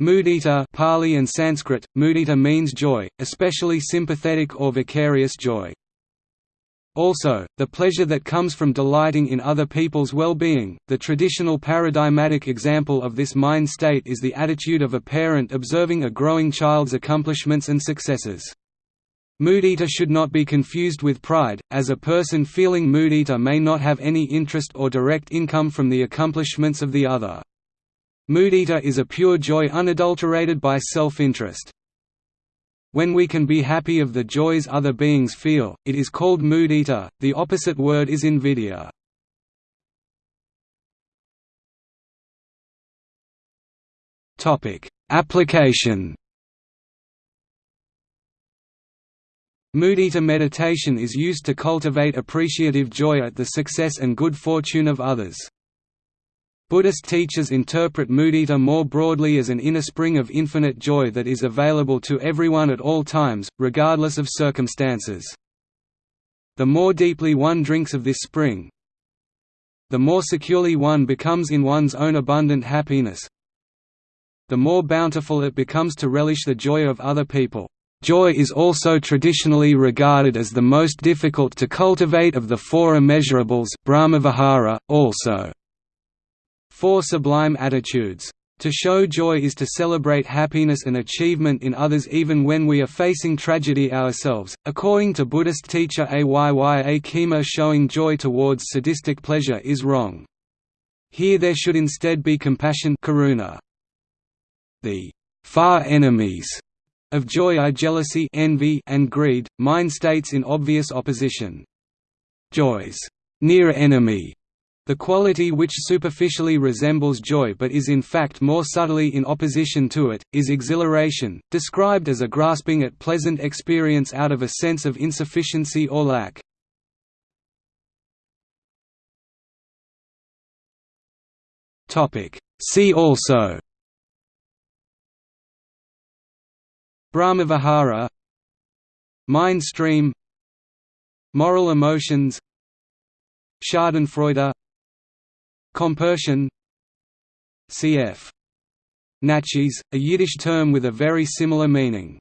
Mudita Pali and Sanskrit, mudita means joy, especially sympathetic or vicarious joy. Also, the pleasure that comes from delighting in other people's well-being. The traditional paradigmatic example of this mind state is the attitude of a parent observing a growing child's accomplishments and successes. Mudita should not be confused with pride, as a person feeling mudita may not have any interest or direct income from the accomplishments of the other. Mudita is a pure joy unadulterated by self-interest. When we can be happy of the joys other beings feel, it is called mudita, the opposite word is invidya. Application Mudita meditation is used to cultivate appreciative joy at the success and good fortune of others. Buddhist teachers interpret mudita more broadly as an inner spring of infinite joy that is available to everyone at all times, regardless of circumstances. The more deeply one drinks of this spring, the more securely one becomes in one's own abundant happiness, the more bountiful it becomes to relish the joy of other people. Joy is also traditionally regarded as the most difficult to cultivate of the four immeasurables Brahmavihara, also Four sublime attitudes. To show joy is to celebrate happiness and achievement in others even when we are facing tragedy ourselves. According to Buddhist teacher Ayya Khema, showing joy towards sadistic pleasure is wrong. Here there should instead be compassion karuna. The far enemies of joy are jealousy envy and greed, mind states in obvious opposition. Joy's near enemy the quality which superficially resembles joy but is in fact more subtly in opposition to it, is exhilaration, described as a grasping at pleasant experience out of a sense of insufficiency or lack. See also Brahmavihara Mind stream Moral emotions Schadenfreude Compersion cf. Naches, a Yiddish term with a very similar meaning